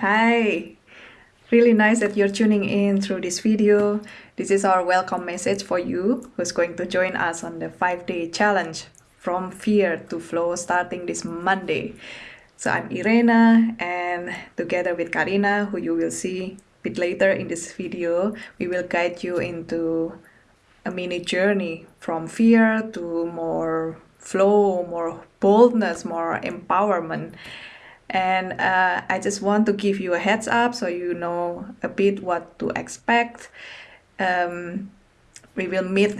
Hi! Really nice that you're tuning in through this video. This is our welcome message for you who's going to join us on the 5-day challenge from fear to flow starting this Monday. So I'm Irena and together with Karina, who you will see a bit later in this video, we will guide you into a mini journey from fear to more flow, more boldness, more empowerment and uh, I just want to give you a heads up so you know a bit what to expect. Um, we will meet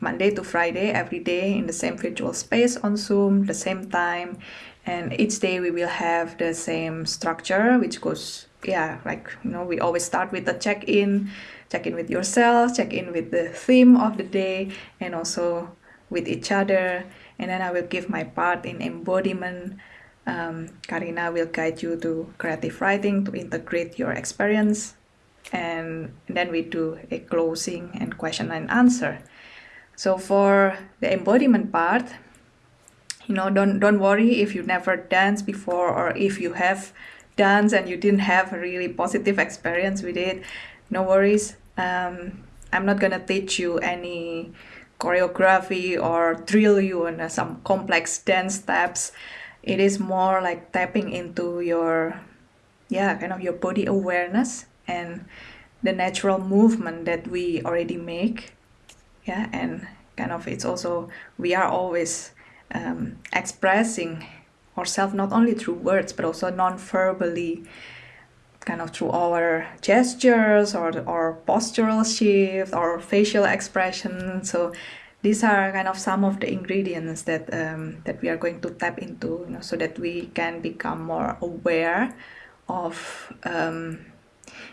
Monday to Friday every day in the same virtual space on Zoom, the same time, and each day we will have the same structure, which goes, yeah, like, you know, we always start with the check-in, check in with yourself, check in with the theme of the day, and also with each other, and then I will give my part in embodiment, um, Karina will guide you to creative writing to integrate your experience and then we do a closing and question and answer. So for the embodiment part, you know, don't don't worry if you never danced before or if you have danced and you didn't have a really positive experience with it. No worries. Um, I'm not gonna teach you any choreography or drill you on some complex dance steps it is more like tapping into your yeah kind of your body awareness and the natural movement that we already make. Yeah and kind of it's also we are always um, expressing ourselves not only through words but also non-verbally kind of through our gestures or or postural shift or facial expression. So these are kind of some of the ingredients that um, that we are going to tap into you know, so that we can become more aware of um,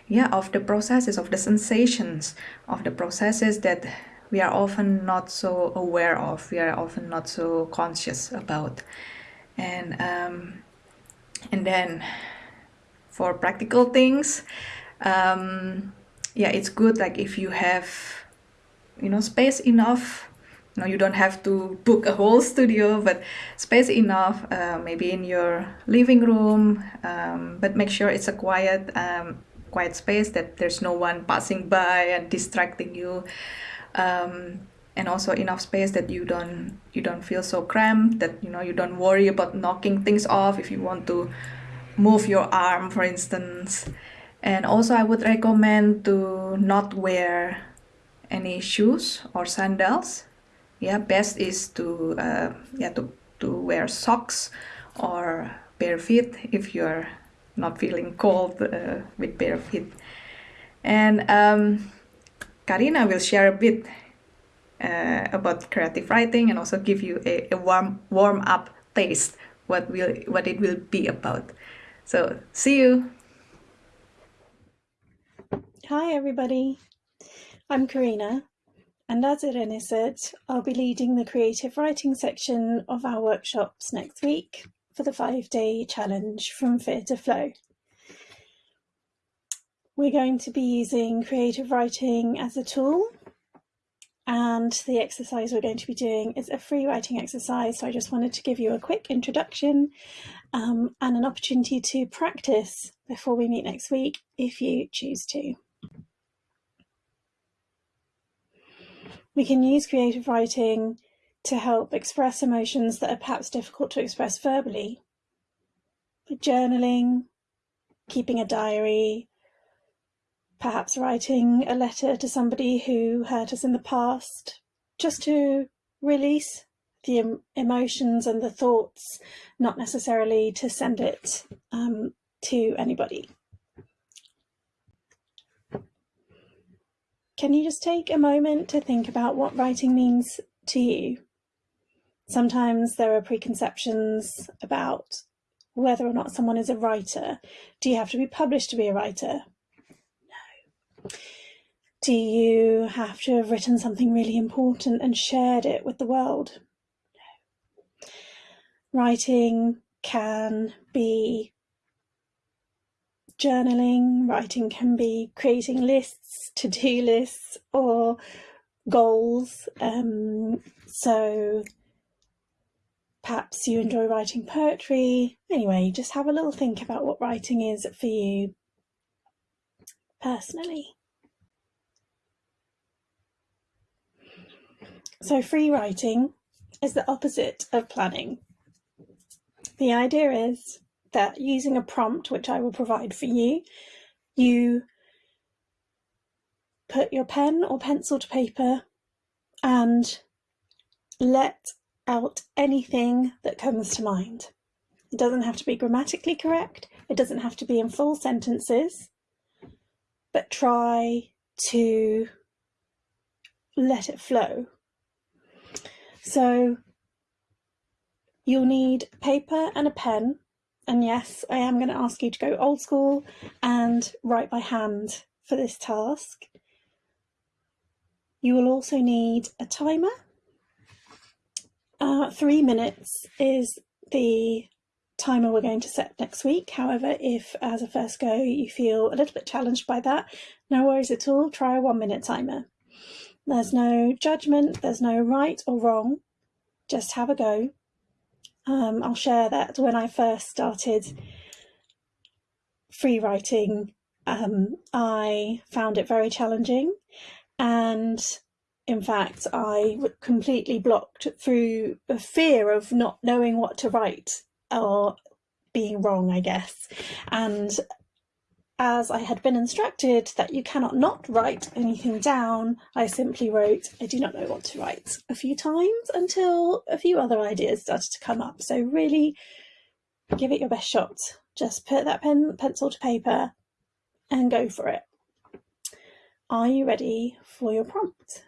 yeah of the processes of the sensations of the processes that we are often not so aware of we are often not so conscious about. And um, and then for practical things um, yeah it's good like if you have you know space enough no, you don't have to book a whole studio, but space enough, uh, maybe in your living room, um, but make sure it's a quiet, um, quiet space that there's no one passing by and distracting you. Um, and also enough space that you don't you don't feel so cramped that you know you don't worry about knocking things off if you want to move your arm for instance and also I would recommend to not wear any shoes or sandals yeah best is to uh, yeah to, to wear socks or bare feet if you're not feeling cold uh, with bare feet. And um, Karina will share a bit uh, about creative writing and also give you a, a warm warm up taste what will what it will be about. So see you. Hi everybody. I'm Karina and as Irene said, I'll be leading the creative writing section of our workshops next week for the five day challenge from Fear to Flow. We're going to be using creative writing as a tool and the exercise we're going to be doing is a free writing exercise. So I just wanted to give you a quick introduction um, and an opportunity to practice before we meet next week if you choose to. We can use creative writing to help express emotions that are perhaps difficult to express verbally. Journaling, keeping a diary, perhaps writing a letter to somebody who hurt us in the past, just to release the emotions and the thoughts, not necessarily to send it um, to anybody. Can you just take a moment to think about what writing means to you? Sometimes there are preconceptions about whether or not someone is a writer. Do you have to be published to be a writer? No. Do you have to have written something really important and shared it with the world? No. Writing can be journaling, writing can be creating lists, to-do lists or goals. Um, so perhaps you enjoy writing poetry. Anyway, just have a little think about what writing is for you personally. So, free writing is the opposite of planning. The idea is that using a prompt, which I will provide for you, you put your pen or pencil to paper and let out anything that comes to mind. It doesn't have to be grammatically correct, it doesn't have to be in full sentences, but try to let it flow. So you'll need paper and a pen. And yes, I am going to ask you to go old school and write by hand for this task. You will also need a timer. Uh, three minutes is the timer we're going to set next week. However, if as a first go you feel a little bit challenged by that, no worries at all, try a one minute timer. There's no judgment, there's no right or wrong, just have a go. Um, I'll share that when I first started free writing, um, I found it very challenging. And in fact, I completely blocked through a fear of not knowing what to write or being wrong, I guess. And as I had been instructed that you cannot not write anything down, I simply wrote, I do not know what to write a few times until a few other ideas started to come up. So, really give it your best shot. Just put that pen, pencil to paper and go for it. Are you ready for your prompt?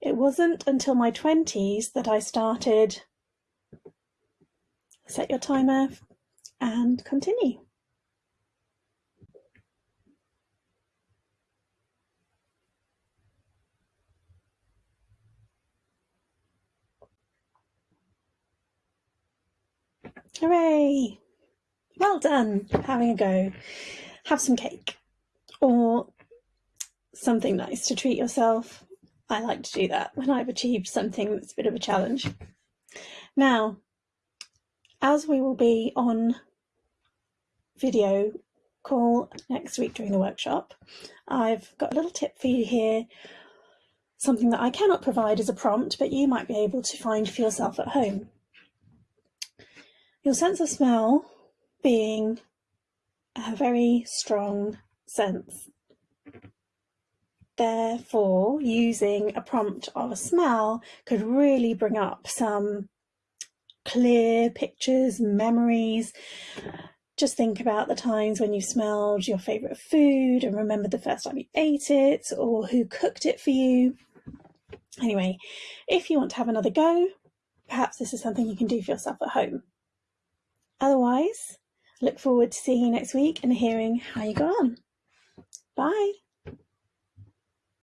It wasn't until my 20s that I started set your timer and continue. Hooray! Well done, having a go. Have some cake or something nice to treat yourself. I like to do that when I've achieved something that's a bit of a challenge. Now, as we will be on video call next week during the workshop, I've got a little tip for you here, something that I cannot provide as a prompt, but you might be able to find for yourself at home. Your sense of smell being a very strong sense. Therefore, using a prompt of a smell could really bring up some clear pictures, memories. Just think about the times when you smelled your favourite food and remember the first time you ate it or who cooked it for you. Anyway, if you want to have another go, perhaps this is something you can do for yourself at home. Otherwise, look forward to seeing you next week and hearing how you go on. Bye.